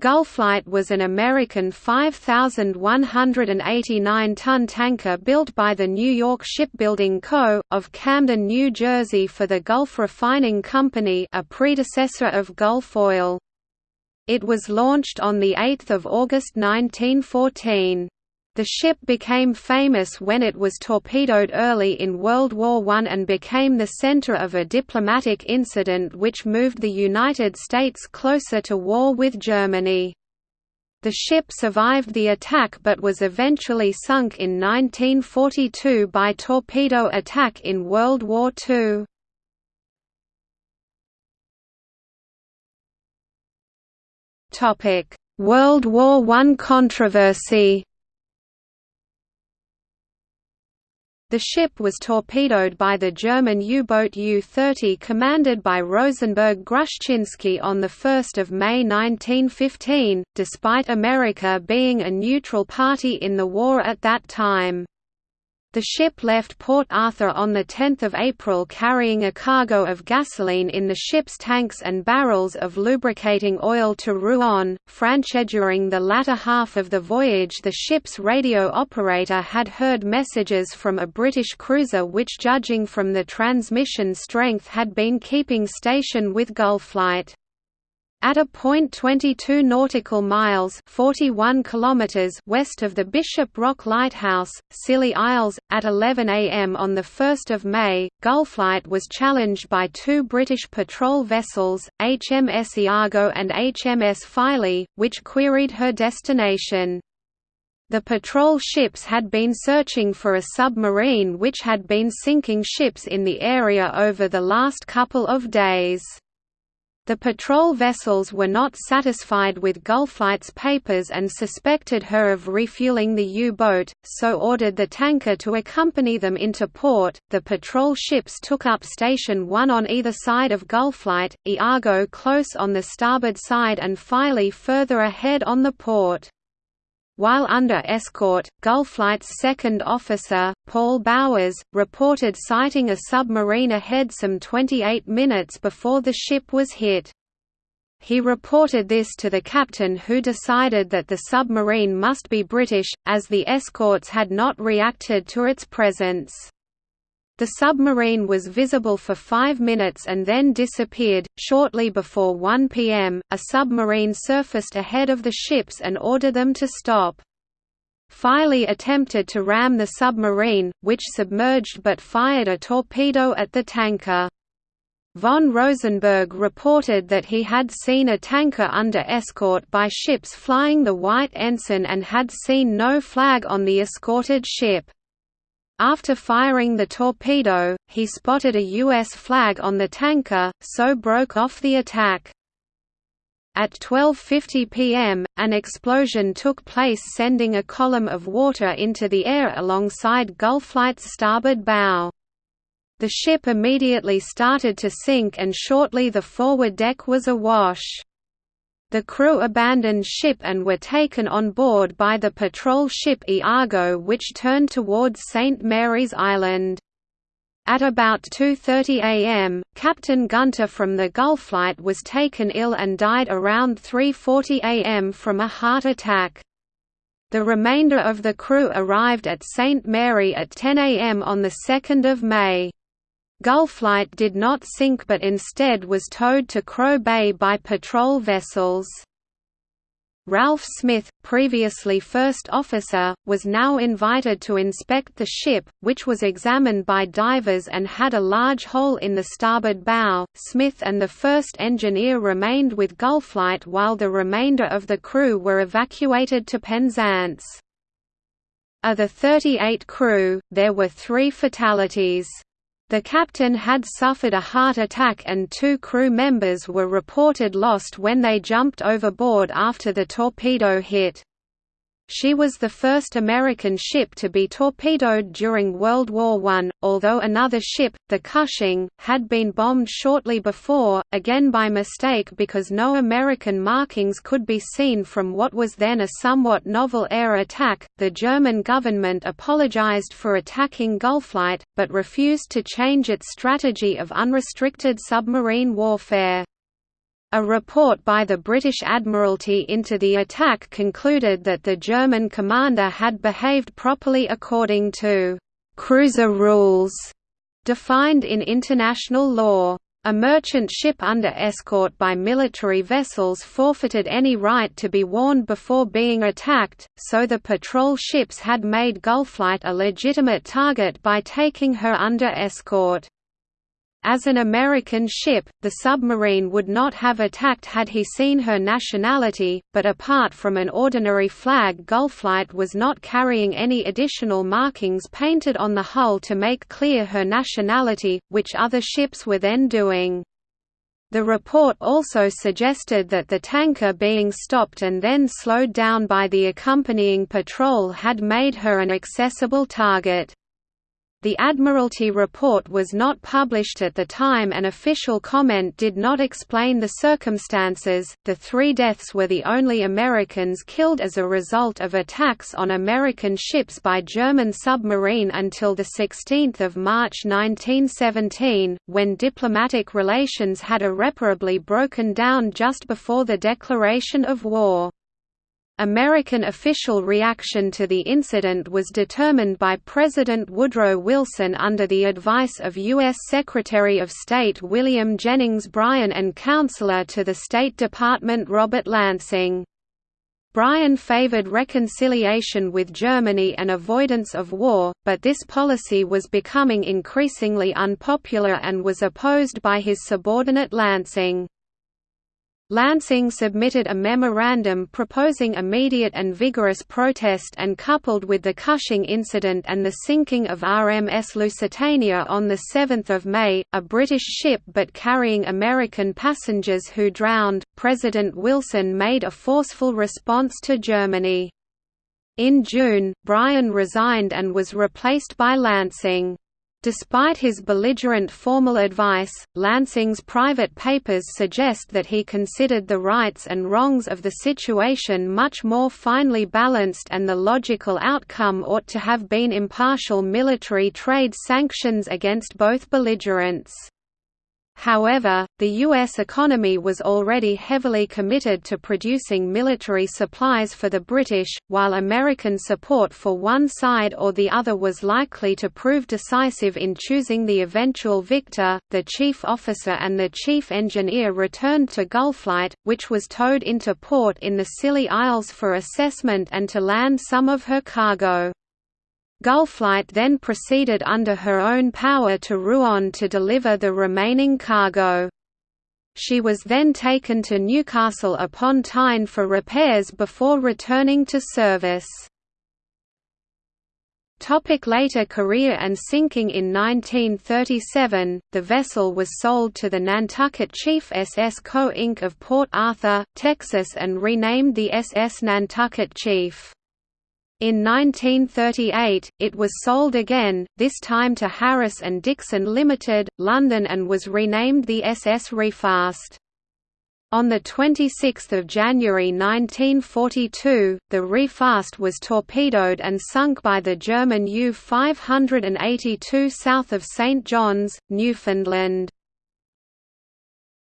Gulflight was an American 5,189-ton tanker built by the New York Shipbuilding Co., of Camden, New Jersey for the Gulf Refining Company a predecessor of Gulf Oil. It was launched on 8 August 1914. The ship became famous when it was torpedoed early in World War I and became the center of a diplomatic incident which moved the United States closer to war with Germany. The ship survived the attack but was eventually sunk in 1942 by torpedo attack in World War II. World War I controversy The ship was torpedoed by the German U-boat U-30 commanded by Rosenberg Gruszczynski on 1 May 1915, despite America being a neutral party in the war at that time. The ship left Port Arthur on 10 April carrying a cargo of gasoline in the ship's tanks and barrels of lubricating oil to Rouen, France. During the latter half of the voyage the ship's radio operator had heard messages from a British cruiser which judging from the transmission strength had been keeping station with Gulflight. At a point 22 nautical miles 41 kilometers west of the Bishop Rock Lighthouse, Scilly Isles, at 11 am on 1 May, Gulflight was challenged by two British patrol vessels, HMS Iago and HMS Filey, which queried her destination. The patrol ships had been searching for a submarine which had been sinking ships in the area over the last couple of days. The patrol vessels were not satisfied with Gulflight's papers and suspected her of refueling the U-boat, so ordered the tanker to accompany them into port. The patrol ships took up station one on either side of Gulflight, Iago close on the starboard side and Filey further ahead on the port. While under escort, Gulflight's second officer, Paul Bowers, reported sighting a submarine ahead some 28 minutes before the ship was hit. He reported this to the captain who decided that the submarine must be British, as the escorts had not reacted to its presence. The submarine was visible for five minutes and then disappeared. Shortly before 1 pm, a submarine surfaced ahead of the ships and ordered them to stop. Filey attempted to ram the submarine, which submerged but fired a torpedo at the tanker. Von Rosenberg reported that he had seen a tanker under escort by ships flying the white ensign and had seen no flag on the escorted ship. After firing the torpedo, he spotted a U.S. flag on the tanker, so broke off the attack. At 12.50 pm, an explosion took place sending a column of water into the air alongside Gulflight's starboard bow. The ship immediately started to sink and shortly the forward deck was awash. The crew abandoned ship and were taken on board by the patrol ship Iago which turned towards St. Mary's Island. At about 2.30 am, Captain Gunter from the Gulflight was taken ill and died around 3.40 am from a heart attack. The remainder of the crew arrived at St. Mary at 10 am on 2 May. Gulflight did not sink but instead was towed to Crow Bay by patrol vessels. Ralph Smith, previously first officer, was now invited to inspect the ship, which was examined by divers and had a large hole in the starboard bow. Smith and the first engineer remained with Gulflight while the remainder of the crew were evacuated to Penzance. Of the 38 crew, there were three fatalities. The captain had suffered a heart attack and two crew members were reported lost when they jumped overboard after the torpedo hit. She was the first American ship to be torpedoed during World War I, although another ship, the Cushing, had been bombed shortly before, again by mistake because no American markings could be seen from what was then a somewhat novel air attack. The German government apologized for attacking Gulflight, but refused to change its strategy of unrestricted submarine warfare. A report by the British Admiralty into the attack concluded that the German commander had behaved properly according to «cruiser rules» defined in international law. A merchant ship under escort by military vessels forfeited any right to be warned before being attacked, so the patrol ships had made Gulflight a legitimate target by taking her under escort. As an American ship, the submarine would not have attacked had he seen her nationality, but apart from an ordinary flag Gulflight was not carrying any additional markings painted on the hull to make clear her nationality, which other ships were then doing. The report also suggested that the tanker being stopped and then slowed down by the accompanying patrol had made her an accessible target. The Admiralty report was not published at the time and official comment did not explain the circumstances. The three deaths were the only Americans killed as a result of attacks on American ships by German submarine until 16 March 1917, when diplomatic relations had irreparably broken down just before the declaration of war. American official reaction to the incident was determined by President Woodrow Wilson under the advice of U.S. Secretary of State William Jennings Bryan and Counselor to the State Department Robert Lansing. Bryan favored reconciliation with Germany and avoidance of war, but this policy was becoming increasingly unpopular and was opposed by his subordinate Lansing. Lansing submitted a memorandum proposing immediate and vigorous protest and coupled with the Cushing incident and the sinking of RMS Lusitania on 7 May, a British ship but carrying American passengers who drowned, President Wilson made a forceful response to Germany. In June, Bryan resigned and was replaced by Lansing. Despite his belligerent formal advice, Lansing's private papers suggest that he considered the rights and wrongs of the situation much more finely balanced and the logical outcome ought to have been impartial military trade sanctions against both belligerents. However, the U.S. economy was already heavily committed to producing military supplies for the British, while American support for one side or the other was likely to prove decisive in choosing the eventual victor. The chief officer and the chief engineer returned to Gulflight, which was towed into port in the Scilly Isles for assessment and to land some of her cargo. Gulflight then proceeded under her own power to Rouen to deliver the remaining cargo. She was then taken to Newcastle upon Tyne for repairs before returning to service. Topic later career and sinking In 1937, the vessel was sold to the Nantucket Chief SS Co. Inc. of Port Arthur, Texas and renamed the SS Nantucket Chief. In 1938, it was sold again, this time to Harris and Dixon Limited, London and was renamed the SS Refast. On 26 January 1942, the Refast was torpedoed and sunk by the German U-582 south of St John's, Newfoundland.